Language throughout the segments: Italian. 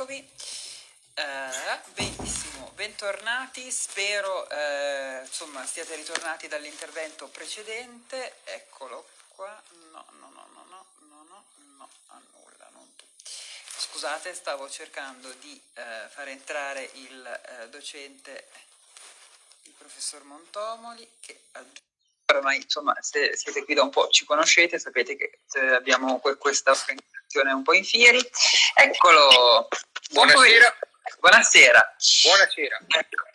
eccovi. Eh, benissimo, bentornati, spero eh, insomma stiate ritornati dall'intervento precedente, eccolo qua, no, no, no, no, no, no, no, no, annulla, non tu. Scusate, stavo cercando di eh, far entrare il eh, docente, il professor Montomoli, che ormai insomma se siete qui da un po' ci conoscete, sapete che eh, abbiamo questa organizzazione un po' in fieri. Eccolo, buonasera. Buonasera. Buonasera.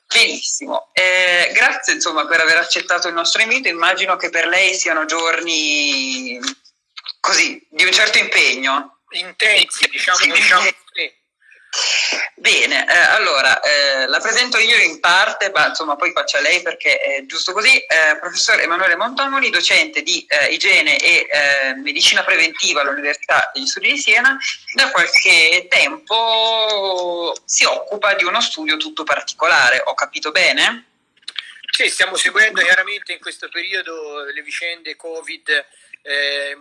Benissimo, eh, grazie insomma per aver accettato il nostro invito, immagino che per lei siano giorni così, di un certo impegno. Intensi, diciamo, diciamo sì. Bene, eh, allora eh, la presento io in parte, ma insomma poi faccia lei perché è giusto così. Eh, professor Emanuele Montomoli, docente di eh, igiene e eh, medicina preventiva all'Università degli Studi di Siena, da qualche tempo si occupa di uno studio tutto particolare, ho capito bene? Sì, stiamo seguendo chiaramente in questo periodo le vicende Covid eh,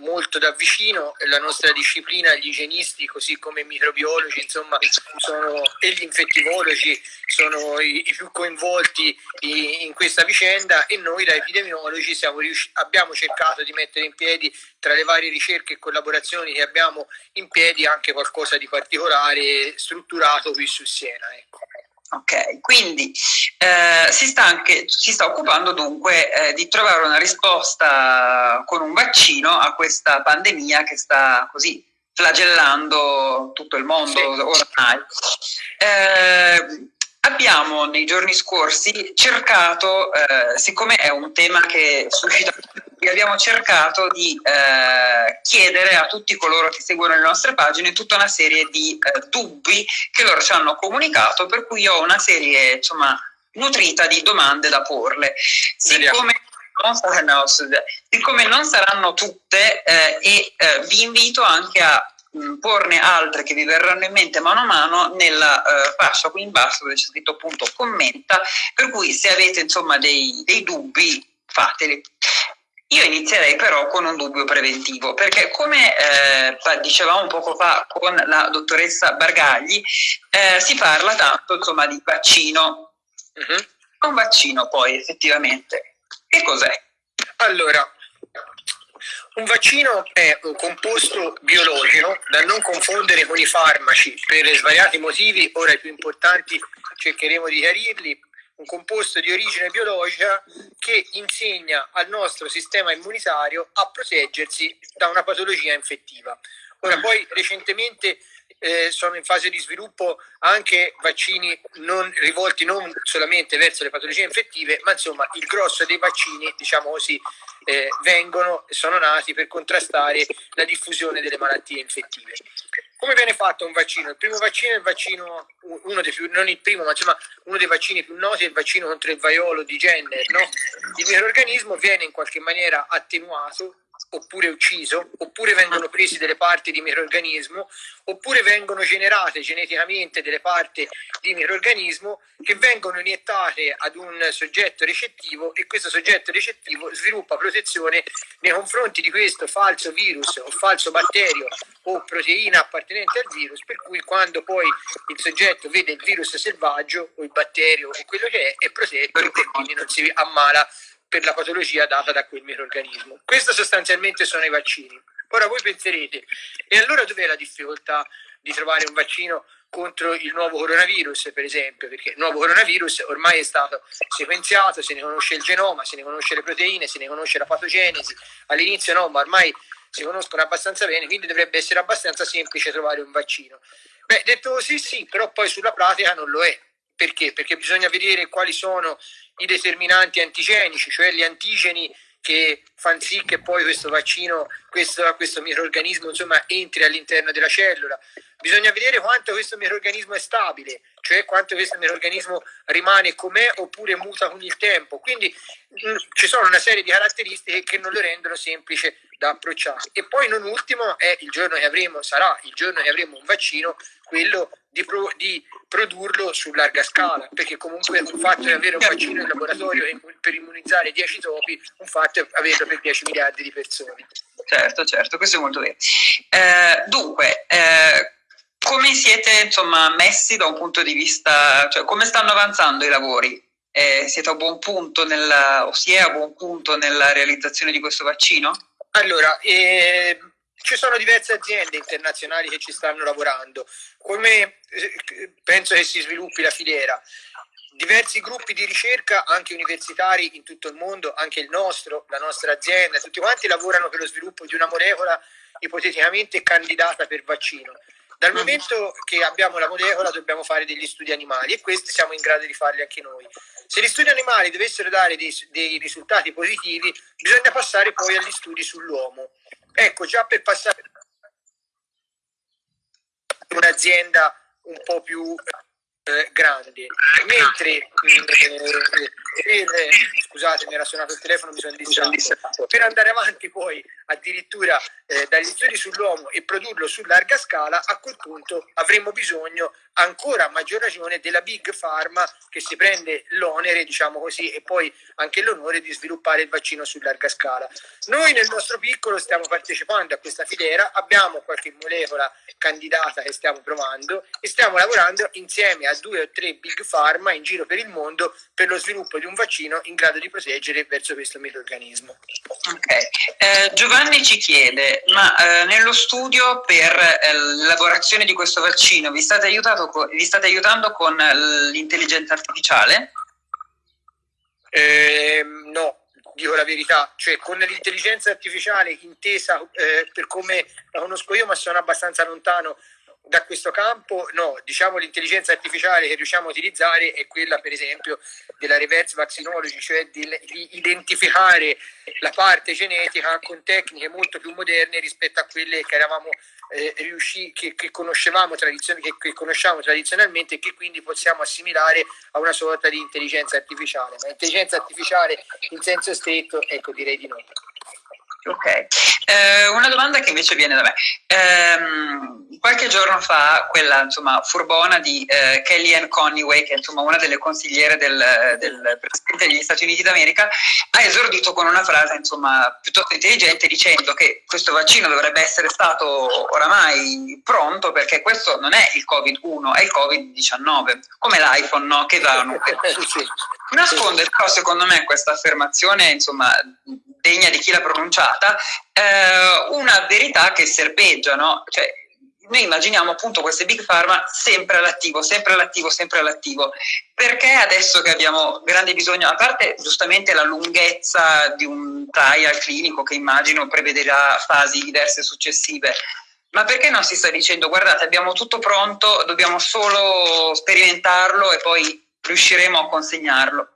molto da vicino la nostra disciplina, gli igienisti, così come i microbiologi, insomma, sono, e gli infettivologi sono i, i più coinvolti in, in, questa vicenda e noi da epidemiologi riusci- abbiamo cercato di mettere in piedi tra le varie ricerche e collaborazioni che abbiamo in piedi anche qualcosa di particolare strutturato qui su Siena. Ecco. Ok, quindi eh, si, sta anche, si, sta occupando dunque eh, di trovare una risposta con un vaccino a questa pandemia che sta così flagellando tutto il mondo sì. ormai. Eh, abbiamo nei giorni scorsi cercato, eh, siccome è un tema che suscita abbiamo cercato di eh, chiedere a tutti coloro che seguono le nostre pagine tutta una serie di eh, dubbi che loro ci hanno comunicato, per cui ho una serie insomma, nutrita di domande da porle. Siccome non, siccome non saranno tutte eh, e eh, vi invito anche a porne altre che vi verranno in mente mano a mano nella uh, fascia qui in basso dove c'è scritto appunto commenta, per cui se avete insomma dei, dei dubbi fateli. Io inizierei però con un dubbio preventivo, perché come eh, dicevamo poco fa con la dottoressa Bargagli, eh, si parla tanto insomma, di vaccino. Uh-huh. Un vaccino poi effettivamente, che cos'è? Allora, un vaccino è un composto biologico da non confondere con i farmaci per svariati motivi, ora i più importanti cercheremo di chiarirli un composto di origine biologica che insegna al nostro sistema immunitario a proteggersi da una patologia infettiva. Ora poi recentemente eh, sono in fase di sviluppo anche vaccini non, rivolti non solamente verso le patologie infettive, ma insomma il grosso dei vaccini, diciamo così, eh, vengono sono nati per contrastare la diffusione delle malattie infettive. Come viene fatto un vaccino? Il primo vaccino è il vaccino, uno dei più, non il primo, ma insomma uno dei vaccini più noti è il vaccino contro il vaiolo di Jenner. No? Il microorganismo viene in qualche maniera attenuato oppure ucciso, oppure vengono presi delle parti di microorganismo, oppure vengono generate geneticamente delle parti di microorganismo che vengono iniettate ad un soggetto recettivo e questo soggetto recettivo sviluppa protezione nei confronti di questo falso virus o falso batterio o proteina appartenente al virus, per cui quando poi il soggetto vede il virus selvaggio o il batterio o quello che è, è protetto e quindi non si ammala per la patologia data da quel microorganismo. Questo sostanzialmente sono i vaccini. Ora voi penserete, e allora dov'è la difficoltà di trovare un vaccino contro il nuovo coronavirus, per esempio, perché il nuovo coronavirus ormai è stato sequenziato, se ne conosce il genoma, se ne conosce le proteine, se ne conosce la patogenesi, all'inizio no, ma ormai si conoscono abbastanza bene, quindi dovrebbe essere abbastanza semplice trovare un vaccino. Beh, detto così sì, però poi sulla pratica non lo è. Perché? Perché bisogna vedere quali sono i determinanti antigenici, cioè gli antigeni che fanno sì che poi questo vaccino, questo, questo microorganismo insomma, entri all'interno della cellula. Bisogna vedere quanto questo microorganismo è stabile, cioè quanto questo microorganismo rimane com'è oppure muta con il tempo. Quindi mh, mm, ci sono una serie di caratteristiche che non lo rendono semplice da approcciare. E poi non ultimo è il giorno che avremo, sarà il giorno che avremo un vaccino, quello di, pro, di, produrlo su larga scala, perché comunque un fatto è avere un vaccino in laboratorio per immunizzare 10 topi, un fatto è averlo per 10 miliardi di persone. Certo, certo, questo è molto vero. Eh, dunque, eh, come siete insomma, messi da un punto di vista, cioè come stanno avanzando i lavori? Eh, siete a buon punto nella, o si è a buon punto nella realizzazione di questo vaccino? Allora, eh, ci sono diverse aziende internazionali che ci stanno lavorando. Come eh, penso che si sviluppi la filiera? Diversi gruppi di ricerca, anche universitari in tutto il mondo, anche il nostro, la nostra azienda, tutti quanti lavorano per lo sviluppo di una molecola ipoteticamente candidata per vaccino. Dal momento che abbiamo la molecola dobbiamo fare degli studi animali e questi siamo in grado di farli anche noi. Se gli studi animali dovessero dare dei, dei risultati positivi, bisogna passare poi agli studi sull'uomo. Ecco, già per passare un'azienda un po' più eh, grandi, mentre eh, per, scusate era suonato il telefono, mi sono distratto, per andare avanti poi addirittura eh, dagli studi sull'uomo e produrlo su larga scala, a quel punto avremmo bisogno ancora a maggior ragione della Big Pharma che si prende l'onere, diciamo così, e poi anche l'onore di sviluppare il vaccino su larga scala. Noi nel nostro piccolo stiamo partecipando a questa filiera, abbiamo qualche molecola candidata che stiamo provando e stiamo lavorando insieme a due o tre Big Pharma in giro per il mondo per lo sviluppo di un vaccino in grado di proteggere verso questo microorganismo. Okay. Eh, Giovanni ci chiede, ma eh, nello studio per eh, l'elaborazione di questo vaccino vi state aiutando vi state aiutando con l'intelligenza artificiale? Eh, no, dico la verità, cioè con l'intelligenza artificiale intesa eh, per come la conosco io, ma sono abbastanza lontano da questo campo, no, diciamo l'intelligenza artificiale che riusciamo a utilizzare è quella per esempio della reverse vaccinology, cioè di, di identificare la parte genetica con tecniche molto più moderne rispetto a quelle che eravamo eh, riusciti, che, che, conoscevamo che, che conosciamo tradizionalmente e che quindi possiamo assimilare a una sorta di intelligenza artificiale. Ma intelligenza artificiale in senso stretto, ecco direi di no. Ok, eh, una domanda che invece viene da me. Eh, qualche giorno fa quella insomma, furbona di eh, Kellyanne Conway, che è insomma, una delle consigliere del, del, Presidente degli Stati Uniti d'America, ha esordito con una frase insomma, piuttosto intelligente dicendo che questo vaccino dovrebbe essere stato oramai pronto perché questo non è il Covid-1, è il Covid-19, come l'iPhone no? che va... Nasconde però secondo me questa affermazione insomma, degna di chi l'ha pronunciata, eh, una verità che serpeggia, no? Cioè, noi immaginiamo appunto queste big pharma sempre all'attivo, sempre all'attivo, sempre all'attivo. Perché adesso che abbiamo grande bisogno, a parte giustamente la lunghezza di un trial clinico che immagino prevederà fasi diverse successive, ma perché non si sta dicendo guardate abbiamo tutto pronto, dobbiamo solo sperimentarlo e poi riusciremo a consegnarlo?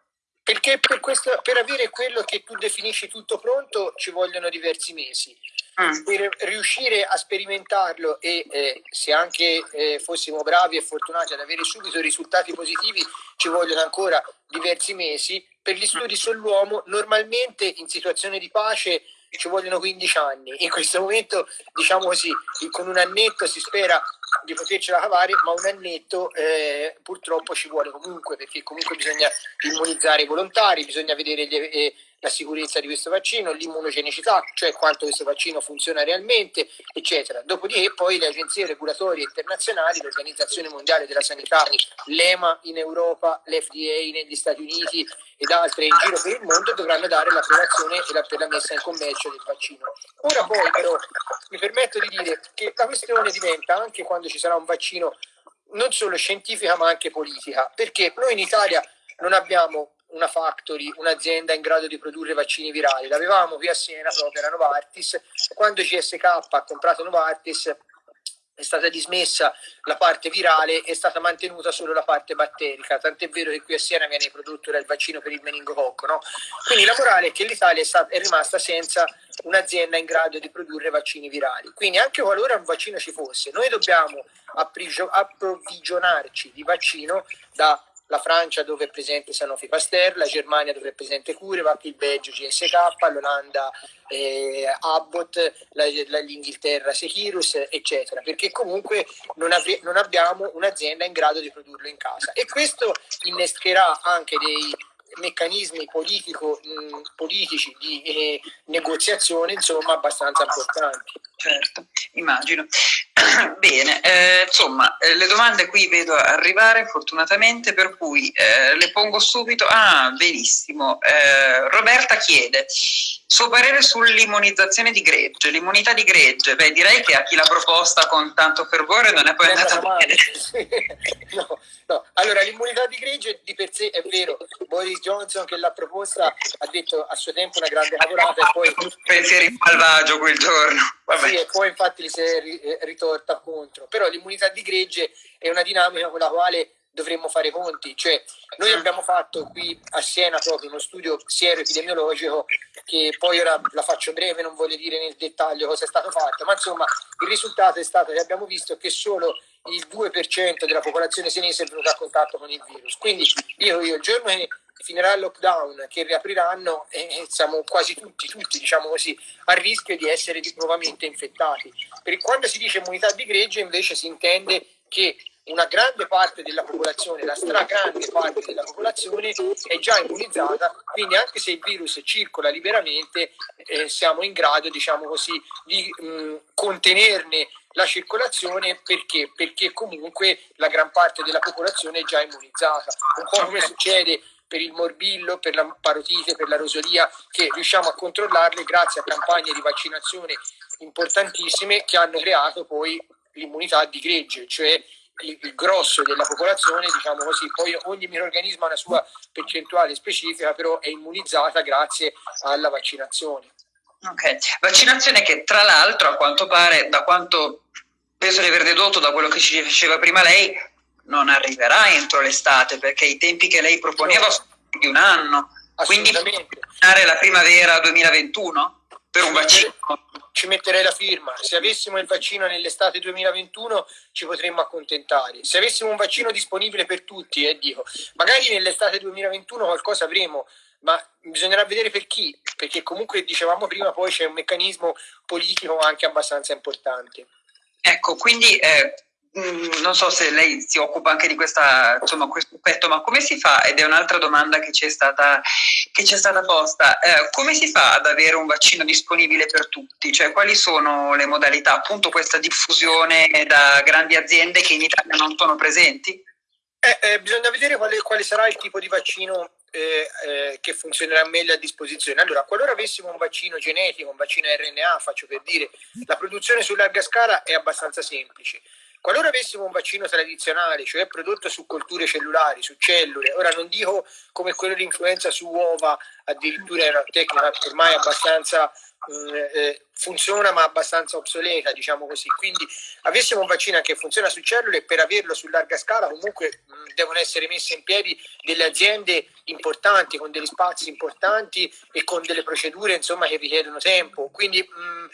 Perché per, questo, per avere quello che tu definisci tutto pronto ci vogliono diversi mesi. Mm. Per riuscire a sperimentarlo e eh, se anche eh, fossimo bravi e fortunati ad avere subito risultati positivi ci vogliono ancora diversi mesi. Per gli studi sull'uomo normalmente in situazione di pace ci vogliono 15 anni. In questo momento, diciamo così, con un annetto si spera di potercela cavare, ma un annetto eh, purtroppo ci vuole comunque, perché comunque bisogna immunizzare i volontari, bisogna vedere gli, eh, la sicurezza di questo vaccino, l'immunogenicità, cioè quanto questo vaccino funziona realmente, eccetera. Dopodiché poi le agenzie regolatorie internazionali, l'Organizzazione Mondiale della Sanità, l'EMA in Europa, l'FDA negli Stati Uniti ed altre in giro per il mondo dovranno dare l'approvazione e la, per la messa in commercio del vaccino. Ora poi però mi permetto di dire che la questione diventa anche quando ci sarà un vaccino non solo scientifica ma anche politica, perché noi in Italia non abbiamo una factory, un'azienda in grado di produrre vaccini virali. L'avevamo qui a Siena proprio, era Novartis. Quando GSK ha comprato Novartis è stata dismessa la parte virale è stata mantenuta solo la parte batterica, tant'è vero che qui a Siena viene prodotto il vaccino per il meningococco. No? Quindi la morale è che l'Italia è, è rimasta senza un'azienda in grado di produrre vaccini virali. Quindi anche qualora un vaccino ci fosse, noi dobbiamo approvvigionarci di vaccino da la Francia dove è presente Sanofi Pasteur, la Germania dove è presente CureVac, il Belgio GSK, l'Olanda eh, Abbott, la, la, l'Inghilterra Securus, eccetera, perché comunque non, avre- non abbiamo un'azienda in grado di produrlo in casa. E questo innescherà anche dei meccanismi politico, mh, politici di eh, negoziazione insomma abbastanza importanti. Certo, immagino. Bene, eh, insomma, eh, le domande qui vedo arrivare fortunatamente, per cui eh, le pongo subito. Ah, benissimo. Eh, Roberta chiede, suo parere sull'immunizzazione di gregge. L'immunità di gregge, beh, direi che a chi l'ha proposta con tanto fervore non è poi andata bene. no, no. Allora, l'immunità di gregge di per sé è vero. Boris Johnson che l'ha proposta ha detto a suo tempo una grande cavolata e poi... Pensieri malvagio quel giorno. Vabbè. Sì, e poi infatti si è eh, ritorta contro. Però l'immunità di gregge è una dinamica con la quale dovremmo fare conti. Cioè, noi mm. abbiamo fatto qui a Siena proprio uno studio siero-epidemiologico che poi ora la faccio breve, non voglio dire nel dettaglio cosa è stato fatto, ma insomma il risultato è stato che abbiamo visto che solo il 2% della popolazione senese è venuto a contatto con il virus. Quindi dico io, il giorno che finirà il lockdown, che riapriranno, eh, siamo quasi tutti, tutti diciamo così, a rischio di essere nuovamente infettati. Per quando si dice immunità di gregge invece si intende che una grande parte della popolazione, la stragrande parte della popolazione è già immunizzata, quindi anche se il virus circola liberamente eh, siamo in grado, diciamo così, di mh, contenerne la circolazione perché? Perché comunque la gran parte della popolazione è già immunizzata, un po' come succede per il morbillo, per la parotite, per la rosolia, che riusciamo a controllarle grazie a campagne di vaccinazione importantissime che hanno creato poi l'immunità di gregge, cioè il, grosso della popolazione, diciamo così, poi ogni microorganismo ha una sua percentuale specifica, però è immunizzata grazie alla vaccinazione. Ok, vaccinazione che tra l'altro a quanto pare, da quanto penso di aver dedotto da quello che ci diceva prima lei, non arriverà entro l'estate perché i tempi che lei proponeva sono di un anno. Quindi la primavera 2021 per un vaccino ci metterei la firma. Se avessimo il vaccino nell'estate 2021 ci potremmo accontentare. Se avessimo un vaccino disponibile per tutti, eh, dico, magari nell'estate 2021 qualcosa avremo, ma bisognerà vedere per chi, perché comunque dicevamo prima poi c'è un meccanismo politico anche abbastanza importante. Ecco, quindi eh, non so se lei si occupa anche di questa, insomma, questo aspetto, ma come si fa, ed è un'altra domanda che ci è stata, che ci è stata posta, eh, come si fa ad avere un vaccino disponibile per tutti? Cioè quali sono le modalità, appunto questa diffusione da grandi aziende che in Italia non sono presenti? Eh, eh, bisogna vedere quale, quale, sarà il tipo di vaccino eh, eh, che funzionerà meglio a disposizione. Allora, qualora avessimo un vaccino genetico, un vaccino RNA, faccio per dire, la produzione su larga scala è abbastanza semplice. Qualora avessimo un vaccino tradizionale, cioè prodotto su colture cellulari, su cellule, ora non dico come quello di influenza su uova, addirittura è una tecnica ormai abbastanza mm, eh, funziona ma abbastanza obsoleta, diciamo così. Quindi avessimo un vaccino che funziona su cellule, per averlo su larga scala comunque mh, mm, devono essere messe in piedi delle aziende importanti, con degli spazi importanti e con delle procedure insomma, che richiedono tempo. Quindi mh, mm,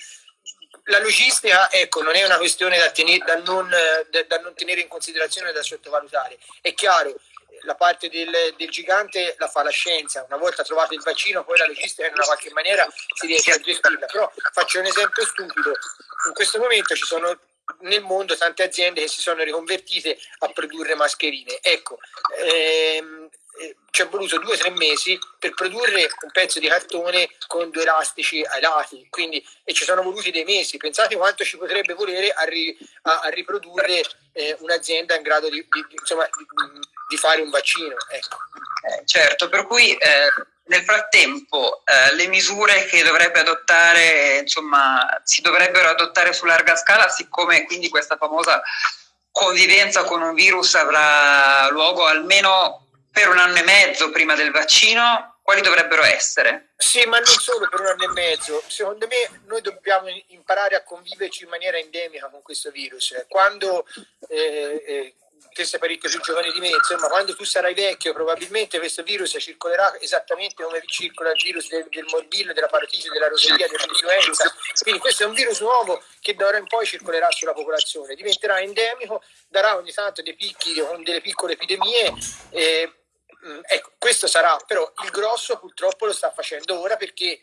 la logistica ecco, non è una questione da, tenere, da, non, da, non, tenere in considerazione da sottovalutare. È chiaro, la parte del, del, gigante la fa la scienza, una volta trovato il vaccino poi la logistica in una qualche maniera si riesce a gestirla. Però faccio un esempio stupido, in questo momento ci sono nel mondo tante aziende che si sono riconvertite a produrre mascherine. Ecco, ehm, eh, ci è voluto due o tre mesi per produrre un pezzo di cartone con due elastici ai lati, quindi, e ci sono voluti dei mesi. Pensate quanto ci potrebbe volere a, ri, a, a riprodurre eh, un'azienda in grado di, di, insomma, di, di, fare un vaccino. Ecco. Eh, certo, per cui eh, nel frattempo eh, le misure che dovrebbe adottare, insomma, si dovrebbero adottare su larga scala, siccome quindi questa famosa convivenza con un virus avrà luogo almeno per un anno e mezzo prima del vaccino, quali dovrebbero essere? Sì, ma non solo per un anno e mezzo. Secondo me noi dobbiamo imparare a conviverci in maniera endemica con questo virus. Quando eh, eh, te sei parecchio più giovane di me, insomma, quando tu sarai vecchio, probabilmente questo virus circolerà esattamente come circola il virus del, del morbillo, della parotite, della roseria, dell'influenza. Quindi questo è un virus nuovo che da ora in poi circolerà sulla popolazione, diventerà endemico, darà ogni tanto dei picchi con delle piccole epidemie. Eh, ecco, questo sarà, però il grosso purtroppo lo sta facendo ora perché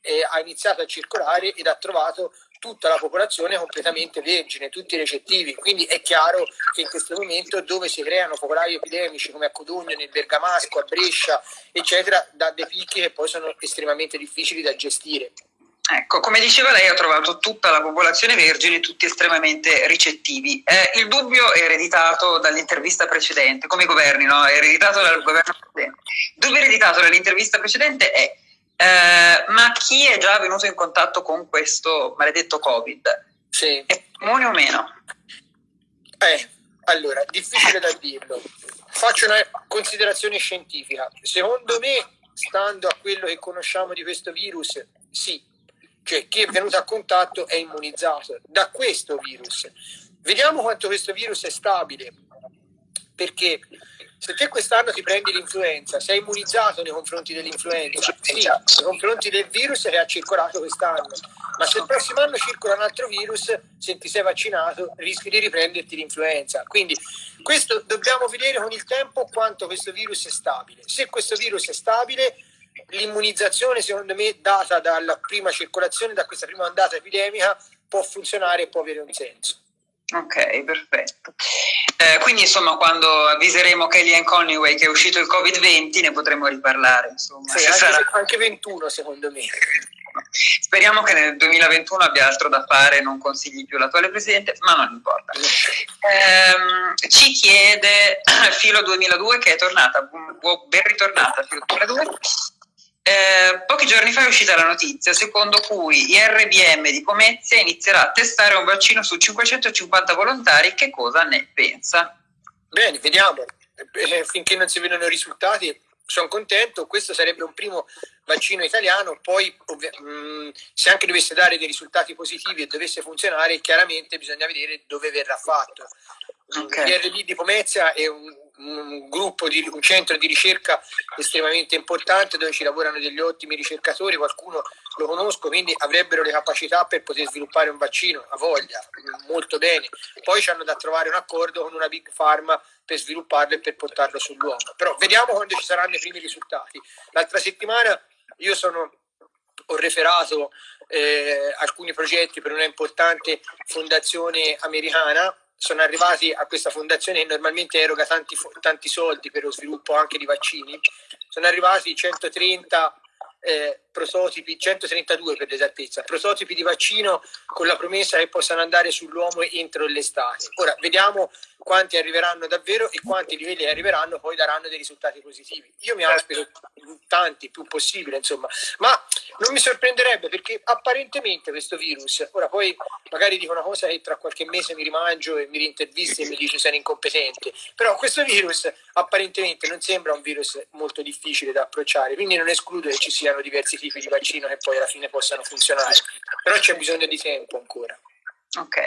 eh, ha iniziato a circolare ed ha trovato tutta la popolazione completamente vergine, tutti recettivi, quindi è chiaro che in questo momento dove si creano focolai epidemici come a Codogno, nel Bergamasco, a Brescia, eccetera, da dei picchi che poi sono estremamente difficili da gestire. Ecco, come diceva lei, ho trovato tutta la popolazione vergine, tutti estremamente ricettivi. Eh, il dubbio è ereditato dall'intervista precedente, come i governi, no? È ereditato dal governo precedente. Il dubbio ereditato dall'intervista precedente è eh, ma chi è già venuto in contatto con questo maledetto Covid? Sì. È comune o meno? Eh, allora, difficile da dirlo. Faccio una considerazione scientifica. Secondo me, stando a quello che conosciamo di questo virus, sì, cioè chi è venuto a contatto è immunizzato da questo virus. Vediamo quanto questo virus è stabile, perché se te quest'anno ti prendi l'influenza, sei immunizzato nei confronti dell'influenza, sì, nei confronti del virus che ha circolato quest'anno, ma se il prossimo anno circola un altro virus, se ti sei vaccinato, rischi di riprenderti l'influenza. Quindi questo dobbiamo vedere con il tempo quanto questo virus è stabile. Se questo virus è stabile, l'immunizzazione, secondo me, data dalla prima circolazione, da questa prima ondata epidemica, può funzionare e può avere un senso. Ok, perfetto. Eh, quindi insomma quando avviseremo Kellyanne Conway che è uscito il Covid-20 ne potremo riparlare. Insomma, sì, anche, sarà... anche 21 secondo me. Speriamo che nel 2021 abbia altro da fare, non consigli più l'attuale presidente, ma non importa. Eh, ci chiede Filo 2002 che è tornata, ben ritornata Filo 2002 eh, pochi giorni fa è uscita la notizia secondo cui IRBM di Pomezia inizierà a testare un vaccino su 550 volontari. Che cosa ne pensa? Bene, vediamo. Eh, finché non si vedono i risultati, sono contento. Questo sarebbe un primo vaccino italiano. Poi, mh, mm, se anche dovesse dare dei risultati positivi e dovesse funzionare, chiaramente bisogna vedere dove verrà fatto. Okay. L'IRB di Pomezia è un un gruppo, di, un centro di ricerca estremamente importante dove ci lavorano degli ottimi ricercatori, qualcuno lo conosco, quindi avrebbero le capacità per poter sviluppare un vaccino, a voglia, molto bene. Poi ci hanno da trovare un accordo con una big pharma per svilupparlo e per portarlo sull'uomo. Però vediamo quando ci saranno i primi risultati. L'altra settimana io sono, ho referato eh, alcuni progetti per una importante fondazione americana sono arrivati a questa fondazione che normalmente eroga tanti, tanti soldi per lo sviluppo anche di vaccini, sono arrivati 130 eh, prototipi, 132 per l'esattezza, prototipi di vaccino con la promessa che possano andare sull'uomo entro l'estate. Ora vediamo quanti arriveranno davvero e quanti livelli arriveranno poi daranno dei risultati positivi. Io mi aspetto tanti, più possibile, insomma, ma non mi sorprenderebbe perché apparentemente questo virus, ora poi magari dico una cosa e tra qualche mese mi rimangio e mi rintervisti e mi dice sei incompetente, però questo virus apparentemente non sembra un virus molto difficile da approcciare, quindi non escludo che ci siano diversi tipi di vaccino che poi alla fine possano funzionare, però c'è bisogno di tempo ancora. Ok.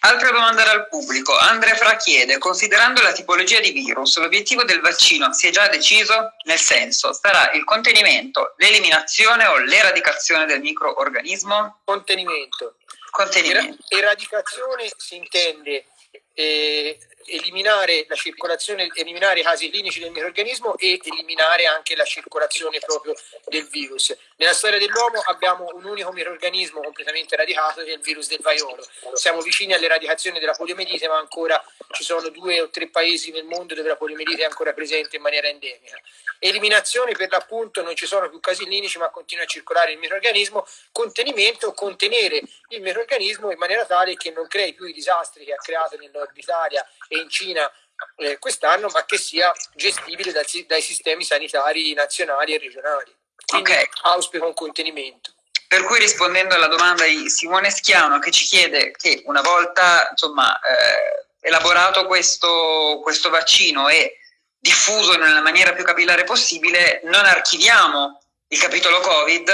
Altra domanda dal pubblico. Andrea Fra chiede, considerando la tipologia di virus, l'obiettivo del vaccino si è già deciso? Nel senso, sarà il contenimento, l'eliminazione o l'eradicazione del microorganismo? Contenimento. Contenimento. Eradicazione si intende eh, eliminare la circolazione, eliminare i casi clinici del microorganismo e eliminare anche la circolazione proprio del virus. Nella storia dell'uomo abbiamo un unico microorganismo completamente radicato che è il virus del vaiolo. Siamo vicini all'eradicazione della poliomielite, ma ancora ci sono due o tre paesi nel mondo dove la poliomielite è ancora presente in maniera endemica. Eliminazione per l'appunto non ci sono più casi clinici, ma continua a circolare il microorganismo. Contenimento, contenere il microorganismo in maniera tale che non crei più i disastri che ha creato nel nord Italia e in Cina eh, quest'anno, ma che sia gestibile dai, dai sistemi sanitari nazionali e regionali. Quindi okay. auspico un contenimento. Per cui rispondendo alla domanda di Simone Schiano che ci chiede che una volta insomma, eh, elaborato questo, questo vaccino e diffuso nella maniera più capillare possibile, non archiviamo il capitolo Covid,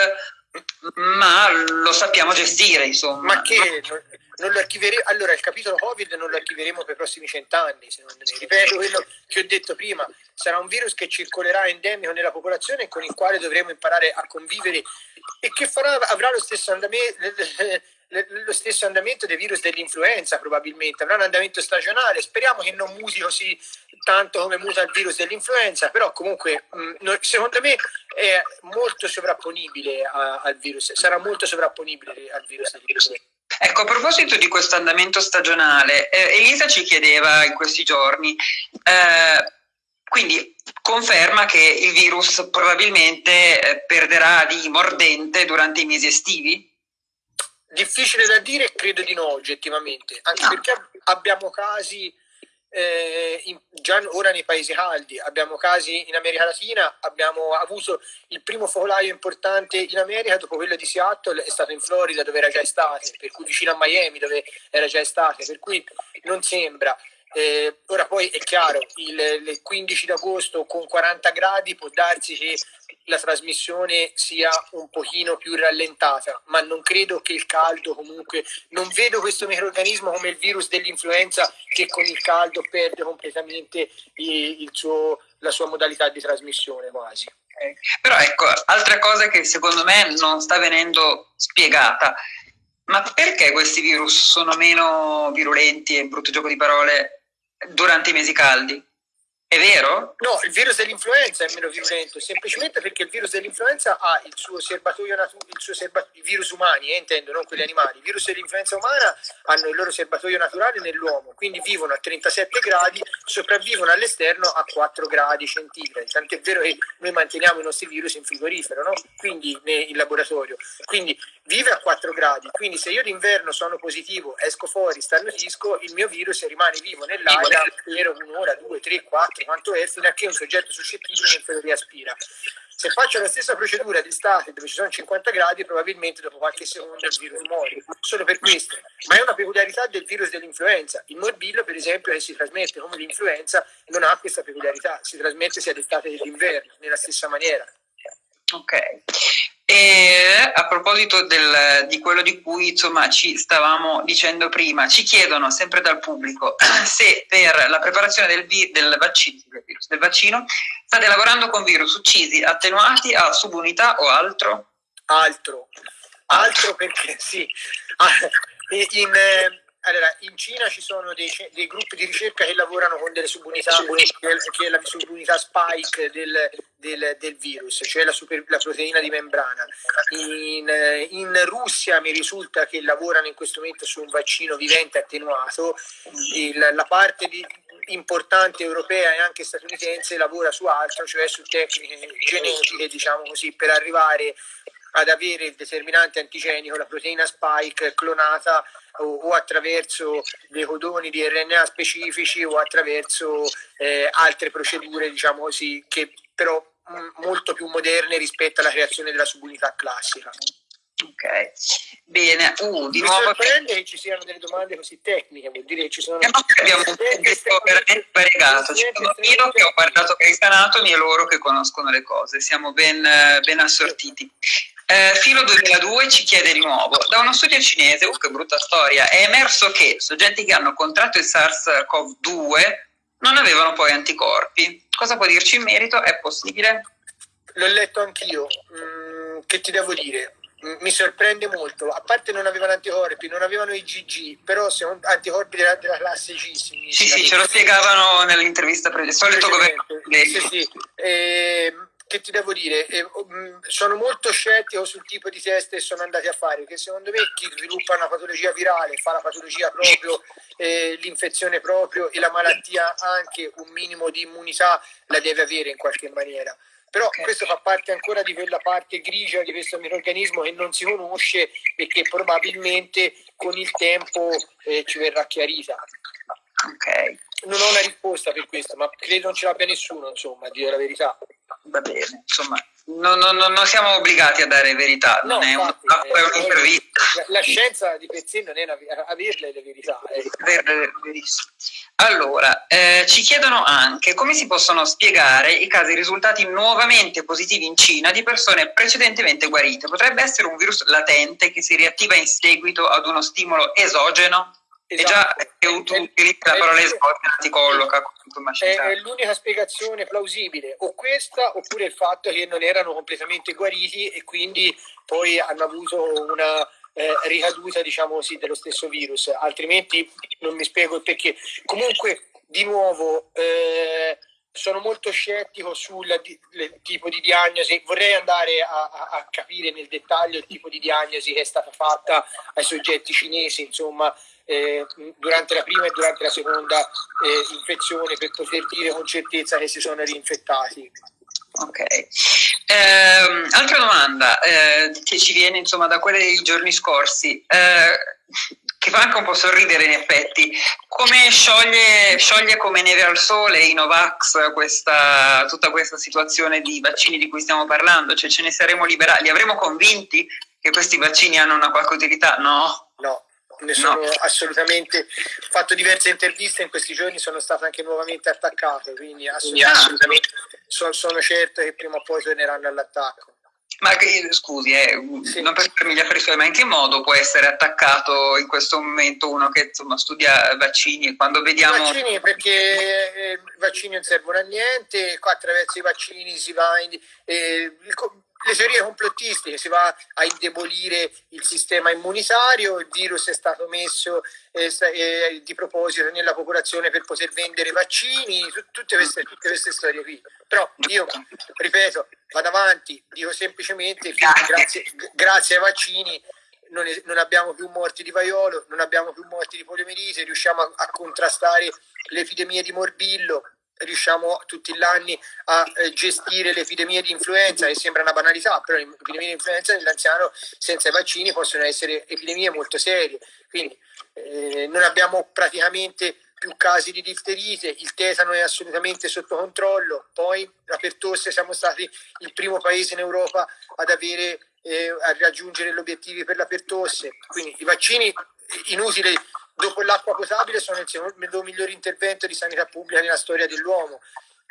ma lo sappiamo gestire, insomma. Ma che non lo archiveremo, allora il capitolo Covid non lo archiveremo per i prossimi cent'anni, secondo me. Ripeto quello che ho detto prima, sarà un virus che circolerà endemico nella popolazione e con il quale dovremo imparare a convivere e che farà, avrà lo stesso andamento lo stesso andamento dei virus dell'influenza probabilmente, avrà un andamento stagionale, speriamo che non muti così tanto come muta il virus dell'influenza, però comunque mh, secondo me è molto sovrapponibile al virus, sarà molto sovrapponibile al virus dell'influenza. Ecco, a proposito di questo andamento stagionale, eh, Elisa ci chiedeva in questi giorni, eh, quindi conferma che il virus probabilmente eh, perderà di mordente durante i mesi estivi? Difficile da dire, credo di no oggettivamente, anche no. perché abbiamo casi eh, in, già ora nei paesi caldi, abbiamo casi in America Latina, abbiamo avuto il primo focolaio importante in America dopo quello di Seattle, è stato in Florida dove era già estate, per cui vicino a Miami dove era già estate, per cui non sembra. Eh, ora poi è chiaro, il, il 15 d'agosto con 40 gradi può darsi che la trasmissione sia un pochino più rallentata, ma non credo che il caldo comunque, non vedo questo microorganismo come il virus dell'influenza che con il caldo perde completamente suo, la sua modalità di trasmissione quasi. Okay. Però ecco, altra cosa che secondo me non sta venendo spiegata, ma perché questi virus sono meno virulenti, e brutto gioco di parole, durante i mesi caldi. È vero? No, il virus dell'influenza è meno virulento, semplicemente perché il virus dell'influenza ha il suo serbatoio naturale, serba- i virus umani, eh, intendo, non quelli animali. I virus dell'influenza umana hanno il loro serbatoio naturale nell'uomo, quindi vivono a 37 gradi, sopravvivono all'esterno a 4 gradi centigradi. Tant'è vero che noi manteniamo i nostri virus in frigorifero, no? quindi in laboratorio. Quindi vive a 4 gradi, quindi se io d'inverno sono positivo, esco fuori, starnutisco, il mio virus rimane vivo nell'aria per un'ora, due, tre, quattro, quanto è, fino a che un soggetto suscettibile non se lo riaspira. Se faccio la stessa procedura d'estate dove ci sono 50 gradi, probabilmente dopo qualche secondo il virus muore. Solo per questo. Ma è una peculiarità del virus dell'influenza. Il morbillo, per esempio, che si trasmette come l'influenza, non ha questa peculiarità. Si trasmette sia d'estate che d'inverno, nella stessa maniera. Ok. E a proposito del, di quello di cui insomma, ci stavamo dicendo prima, ci chiedono sempre dal pubblico se per la preparazione del, del, vaccino, del vaccino state lavorando con virus uccisi, attenuati a subunità o altro? Altro, altro perché sì. Ah, in, eh, allora, in Cina ci sono dei, dei, gruppi di ricerca che lavorano con delle subunità, che è la subunità spike del, del, del virus, cioè la, super, la, proteina di membrana. In, in, Russia mi risulta che lavorano in questo momento su un vaccino vivente attenuato, Il, la parte di, importante europea e anche statunitense lavora su altro, cioè su tecniche genetiche, diciamo così, per arrivare ad avere il determinante antigenico, la proteina spike clonata o, o attraverso dei codoni di RNA specifici o attraverso eh, altre procedure, diciamo così, che però mh, mm, molto più moderne rispetto alla creazione della subunità classica. Ok, bene. Uh, di Mi nuovo sorprende che... che ci siano delle domande così tecniche, vuol dire che ci sono... Eh, abbiamo un pubblico veramente variegato, c'è io che ho guardato Grey's Anatomy e loro che conoscono le cose, siamo ben, ben assortiti. Eh, Filo 2002 ci chiede di nuovo, da uno studio cinese, uh che brutta storia, è emerso che soggetti che hanno contratto il SARS-CoV-2 non avevano poi anticorpi. Cosa può dirci in merito? È possibile? L'ho letto anch'io. Mm, che ti devo dire? Mm, mi sorprende molto. A parte non avevano anticorpi, non avevano i GG, però sono anticorpi della, della classe G. Sì, sì, ce lo spiegavano nell'intervista precedente. Solito governo. Sì, sì. Eh, che ti devo dire, eh, mm, sono molto scettico sul tipo di test che sono andati a fare, perché secondo me chi sviluppa una patologia virale fa la patologia proprio, eh, l'infezione proprio e la malattia anche un minimo di immunità la deve avere in qualche maniera. Però okay. questo fa parte ancora di quella parte grigia di questo microorganismo che non si conosce e che probabilmente con il tempo eh, ci verrà chiarita. Ok. Non ho una risposta per questo, ma credo non ce l'abbia nessuno, insomma, a dire la verità va bene, insomma, non, non, non, siamo obbligati a dare verità, non no, è, un, è un'intervista. La, la, scienza di per sé non è una, averle le verità. Eh. Allora, eh, ci chiedono anche come si possono spiegare i casi risultati nuovamente positivi in Cina di persone precedentemente guarite. Potrebbe essere un virus latente che si riattiva in seguito ad uno stimolo esogeno? Esatto. E già che utilizza la parola esogena ti colloca è l'unica spiegazione plausibile, o questa oppure il fatto che non erano completamente guariti e quindi poi hanno avuto una eh, ricaduta, diciamo così, dello stesso virus, altrimenti non mi spiego il perché. Comunque, di nuovo, eh, sono molto scettico sul tipo di diagnosi, vorrei andare a, a, a, capire nel dettaglio il tipo di diagnosi che è stata fatta ai soggetti cinesi, insomma, eh, durante la prima e durante la seconda eh, infezione per poter dire con certezza che si sono rinfettati. Ok. Eh, altra domanda eh, che ci viene insomma da quelle dei giorni scorsi, eh, che fa anche un po' sorridere in effetti. Come scioglie, scioglie come neve al sole i Novax questa, tutta questa situazione di vaccini di cui stiamo parlando? Cioè ce ne saremo liberati? Li avremo convinti che questi vaccini hanno una qualche utilità? No. No, ne sono no. assolutamente ho fatto diverse interviste in questi giorni sono stato anche nuovamente attaccato quindi assolutamente, sono, sono certo che prima o poi torneranno all'attacco ma che, scusi, eh, sì. non per farmi gli affari suoi, ma in che modo può essere attaccato in questo momento uno che insomma, studia vaccini? Quando vediamo... Vaccini perché eh, i vaccini non servono a niente, attraverso i vaccini si va in, eh, il, le teorie complottistiche, si va a indebolire il sistema immunitario, il virus è stato messo eh, eh, di proposito nella popolazione per poter vendere vaccini, tutte queste, tutte queste storie qui. Però io, ripeto, vado avanti, dico semplicemente che grazie, grazie ai vaccini non, è, non, abbiamo più morti di vaiolo, non abbiamo più morti di poliomielite, riusciamo a, a contrastare l'epidemia di morbillo, riusciamo tutti gli anni a eh, gestire l'epidemia di influenza, che sembra una banalità, però l'epidemia di influenza nell'anziano senza i vaccini possono essere epidemie molto serie. Quindi eh, non abbiamo praticamente più casi di difterite, il tetano è assolutamente sotto controllo, poi la pertosse siamo stati il primo paese in Europa ad avere eh, a raggiungere gli obiettivi per la pertosse, quindi i vaccini inutili dopo l'acqua potabile sono il secondo miglior intervento di sanità pubblica nella storia dell'uomo.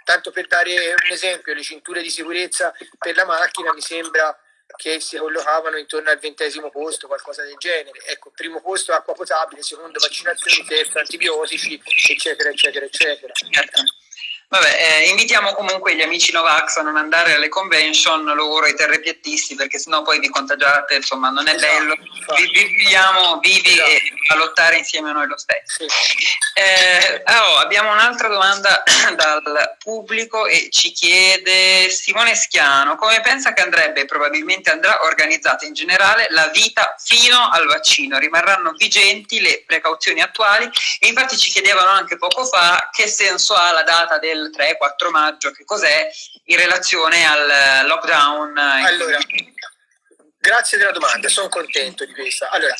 Tanto per dare un esempio, le cinture di sicurezza per la macchina mi sembra che si collocavano intorno al ventesimo posto, qualcosa del genere. Ecco, primo posto acqua potabile, secondo vaccinazioni, terzo antibiotici, eccetera, eccetera, eccetera. Vabbè, eh, invitiamo comunque gli amici Novax a non andare alle convention, loro i terrepiattisti, perché sennò poi vi contagiate, insomma non è esatto, bello. Vi, viviamo vivi esatto. e a lottare insieme a noi lo stesso. Eh, oh, abbiamo un'altra domanda dal pubblico e ci chiede Simone Schiano, come pensa che andrebbe e probabilmente andrà organizzata in generale la vita fino al vaccino? Rimarranno vigenti le precauzioni attuali? E infatti ci chiedevano anche poco fa che senso ha la data del del 3-4 maggio, che cos'è in relazione al lockdown? Allora, grazie della domanda, sono contento di questa. Allora,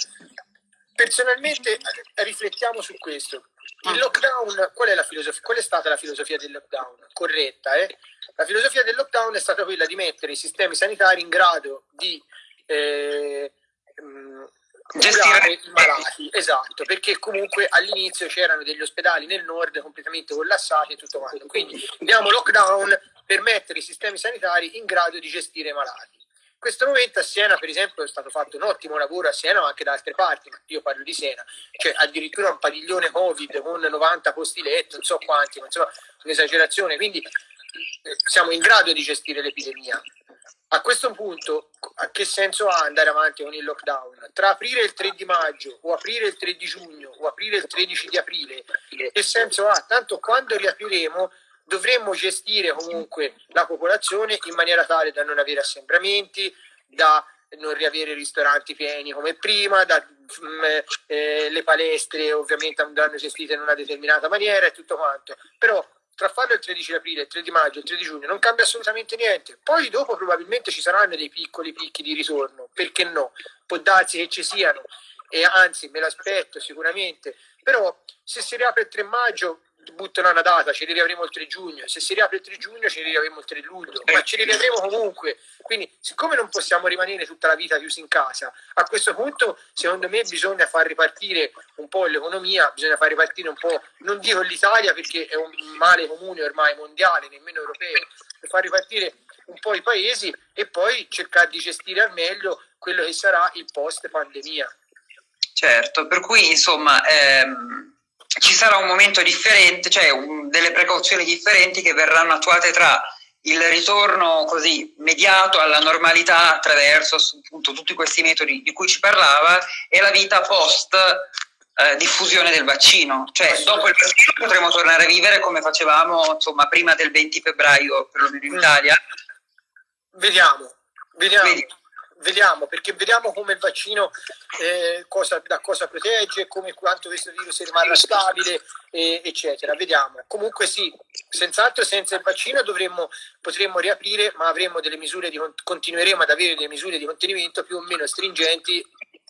personalmente riflettiamo su questo. Il lockdown, qual è, la filosofia, qual è stata la filosofia del lockdown? Corretta, eh? La filosofia del lockdown è stata quella di mettere i sistemi sanitari in grado di eh, gestire i malati, esatto, perché comunque all'inizio c'erano degli ospedali nel nord completamente collassati e tutto quanto. Quindi diamo lockdown per mettere i sistemi sanitari in grado di gestire i malati. In questo momento a Siena, per esempio, è stato fatto un ottimo lavoro a Siena, ma anche da altre parti, io parlo di Siena, cioè addirittura un padiglione Covid con 90 posti letto, non so quanti, ma insomma un'esagerazione, quindi eh, siamo in grado di gestire l'epidemia. A questo punto, a che senso ha andare avanti con il lockdown? Tra aprire il 3 di maggio o aprire il 3 di giugno o aprire il 13 di aprile, che senso ha? Tanto quando riapriremo dovremmo gestire comunque la popolazione in maniera tale da non avere assembramenti, da non riavere ristoranti pieni come prima, da, mh, mm, eh, le palestre ovviamente andranno gestite in una determinata maniera e tutto quanto. Però tra farlo il 13 aprile, il 3 di maggio, il 3 di giugno non cambia assolutamente niente. Poi dopo probabilmente ci saranno dei piccoli picchi di ritorno, perché no? Può darsi che ci siano e anzi me l'aspetto sicuramente, però se si riapre il 3 maggio buttano una data, ci riavremo il 3 giugno, se si riapre il 3 giugno ci riavremo il 3 luglio, ma ci riavremo comunque. Quindi, siccome non possiamo rimanere tutta la vita chiusi in casa, a questo punto, secondo me, bisogna far ripartire un po' l'economia, bisogna far ripartire un po', non dico l'Italia perché è un male comune ormai mondiale, nemmeno europeo, per far ripartire un po' i paesi e poi cercare di gestire al meglio quello che sarà il post pandemia. Certo, per cui insomma ehm, ci sarà un momento differente, cioè un, delle precauzioni differenti che verranno attuate tra il ritorno così mediato alla normalità attraverso appunto tutti questi metodi di cui ci parlava e la vita post eh, diffusione del vaccino, cioè dopo il vaccino potremo tornare a vivere come facevamo insomma, prima del 20 febbraio perlomeno in mm. Italia? Vediamo, vediamo. Vedi vediamo, perché vediamo come il vaccino eh, cosa, da cosa protegge, come quanto questo virus rimarrà stabile, eh, eccetera. Vediamo. Comunque sì, senz'altro senza il vaccino dovremmo, potremmo riaprire, ma avremo delle misure di, continueremo ad avere delle misure di contenimento più o meno stringenti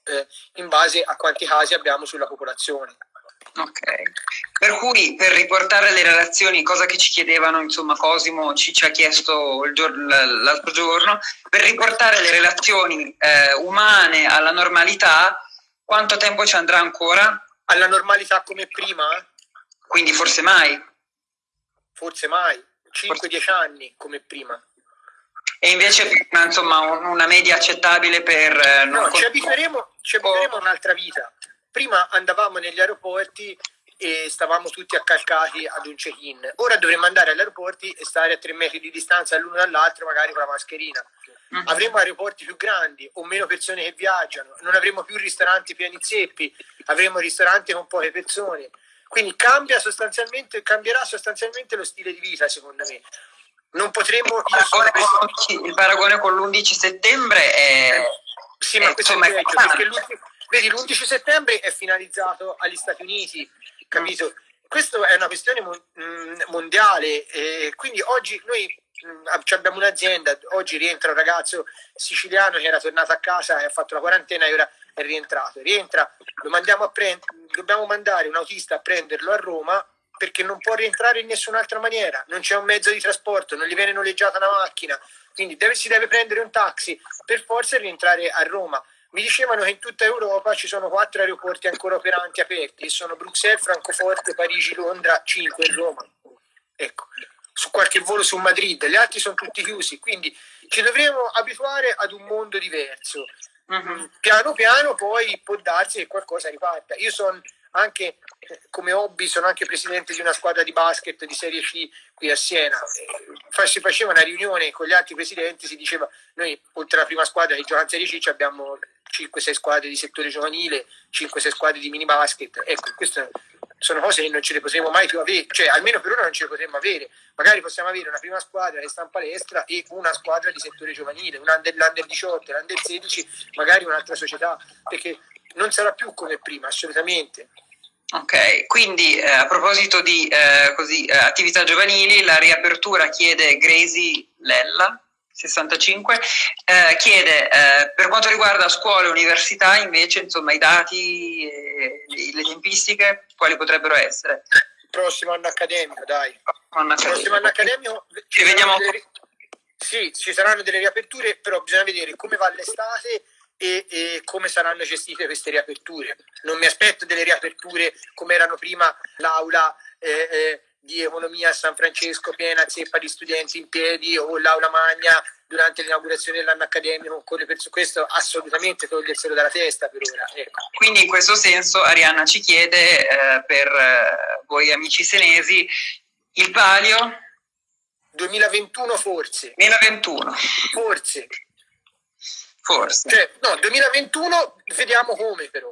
eh, in base a quanti casi abbiamo sulla popolazione. Ok, per cui per riportare le relazioni, cosa che ci chiedevano, insomma Cosimo ci, ci ha chiesto l'altro giorno, per riportare le relazioni eh, umane alla normalità, quanto tempo ci andrà ancora? Alla normalità come prima? Quindi forse mai? Forse mai, 5-10 anni come prima. E invece insomma una media accettabile per... Eh, no, ci abitueremo, ci abitueremo a un'altra vita prima andavamo negli aeroporti e stavamo tutti accalcati ad un check-in. Ora dovremmo andare agli aeroporti e stare a tre metri di distanza l'uno dall'altro, magari con la mascherina. Mm-hmm. Avremo aeroporti più grandi o meno persone che viaggiano, non avremo più ristoranti pieni zeppi, avremo ristoranti con poche persone. Quindi cambia sostanzialmente, cambierà sostanzialmente lo stile di vita, secondo me. Non potremo. Il paragone con l'11 settembre è. Sì, ma questo è peggio, perché l'ultimo Vedi, l'11 settembre è finalizzato agli Stati Uniti, capito? Questa è una questione mm, mondiale, e quindi oggi noi mm, abbiamo un'azienda, oggi rientra un ragazzo siciliano che era tornato a casa e ha fatto la quarantena e ora è rientrato. Rientra, lo mandiamo a prendere, dobbiamo mandare un autista a prenderlo a Roma perché non può rientrare in nessun'altra maniera, non c'è un mezzo di trasporto, non gli viene noleggiata una macchina, quindi deve, si deve prendere un taxi per forza rientrare a Roma. Mi dicevano che in tutta Europa ci sono quattro aeroporti ancora operanti aperti, sono Bruxelles, Francoforte, Parigi, Londra, cinque e Roma. Ecco, su qualche volo su Madrid, gli altri sono tutti chiusi, quindi ci dovremo abituare ad un mondo diverso. Uh-huh. Piano piano poi può darsi che qualcosa riparta. Io sono anche come hobby sono anche presidente di una squadra di basket di Serie C qui a Siena. Si faceva una riunione con gli altri presidenti, si diceva noi oltre alla prima squadra gioca in Serie C abbiamo 5-6 squadre di settore giovanile, 5-6 squadre di mini basket. Ecco, queste sono cose che non ce le potremo mai più avere, cioè almeno per ora non ce le potremo avere. Magari possiamo avere una prima squadra che sta in palestra e una squadra di settore giovanile, un under, l'under 18, l'under 16, magari un'altra società, perché non sarà più come prima, assolutamente. Ok, quindi eh, a proposito di eh, così, eh, attività giovanili, la riapertura chiede Gracie Lella, 65, eh, chiede eh, per quanto riguarda scuole e università invece insomma i dati, e le tempistiche, quali potrebbero essere? Prossimo anno accademico, dai. Anno accademico. Prossimo anno accademico ci vediamo... Delle... Sì, ci saranno delle riaperture, però bisogna vedere come va l'estate e, e, come saranno gestite queste riaperture. Non mi aspetto delle riaperture come erano prima l'aula eh, eh, di economia a San Francesco piena zeppa di studenti in piedi o l'aula magna durante l'inaugurazione dell'anno accademico le persone, questo assolutamente toglierselo dalla testa per ora. Ecco. Quindi in questo senso Arianna ci chiede eh, per eh, voi amici senesi il palio 2021 forse 2021 forse Forse. Cioè, no, 2021 vediamo come però.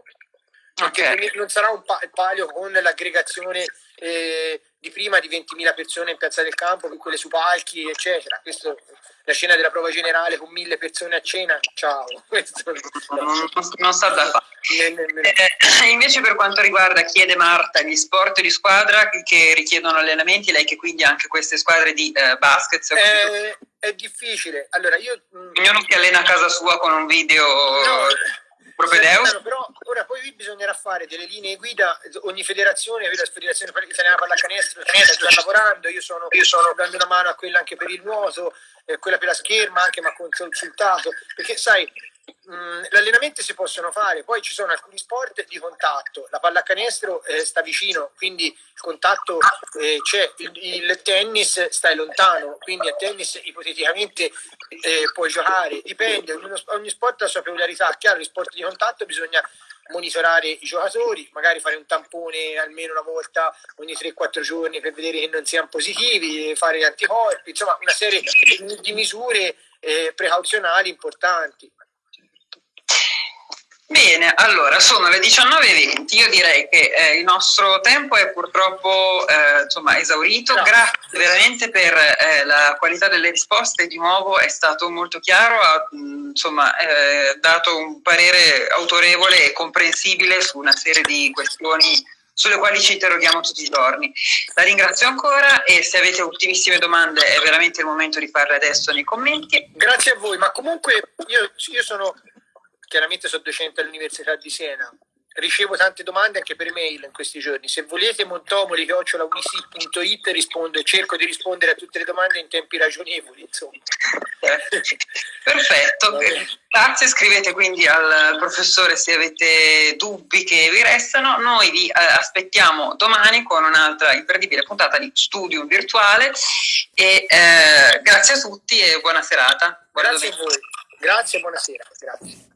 Okay. non sarà un palio con l'aggregazione eh, di prima di 20.000 persone in piazza del campo, con quelle su palchi, eccetera. Questo, la cena della prova generale con mille persone a cena, ciao. Questo, no. non, non sta da fare. Eh, invece per quanto riguarda, chiede Marta, gli sport di squadra che richiedono allenamenti, lei che quindi ha anche queste squadre di eh, basket. Eh, è difficile. Allora io... Mm, Ognuno si allena a casa sua con un video... No, propedeutico. Però ora poi bisognerà fare delle linee guida, ogni federazione, la federazione italiana pallacanestro sta lavorando, io sono, io sono dando una mano a quella anche per il nuoto, eh, quella per la scherma anche, ma consultato, perché sai, Mm, gli allenamenti si possono fare, poi ci sono alcuni sport di contatto, la pallacanestro eh, sta vicino, quindi il contatto eh, c'è, il, il, tennis stai lontano, quindi a tennis ipoteticamente eh, puoi giocare, dipende, ognuno, ogni sport ha la sua peculiarità, chiaro, gli sport di contatto bisogna monitorare i giocatori, magari fare un tampone almeno una volta ogni 3-4 giorni per vedere che non siano positivi, fare gli anticorpi, insomma una serie di misure eh, precauzionali importanti. Bene, allora sono le 19.20, io direi che eh, il nostro tempo è purtroppo eh, insomma, esaurito, no. grazie veramente per eh, la qualità delle risposte, di nuovo è stato molto chiaro, ha insomma, eh, dato un parere autorevole e comprensibile su una serie di questioni sulle quali ci interroghiamo tutti i giorni. La ringrazio ancora e se avete ultimissime domande è veramente il momento di farle adesso nei commenti. Grazie a voi, ma comunque io, io sono chiaramente sono docente all'Università di Siena, ricevo tante domande anche per mail in questi giorni. Se volete montomoli.it rispondo e cerco di rispondere a tutte le domande in tempi ragionevoli. Insomma. Perfetto, grazie. Scrivete quindi al professore se avete dubbi che vi restano. Noi vi eh, aspettiamo domani con un'altra imperdibile puntata di Studium Virtuale. E, eh, grazie a tutti e buona serata. Buona grazie a voi. Grazie e buonasera. Grazie.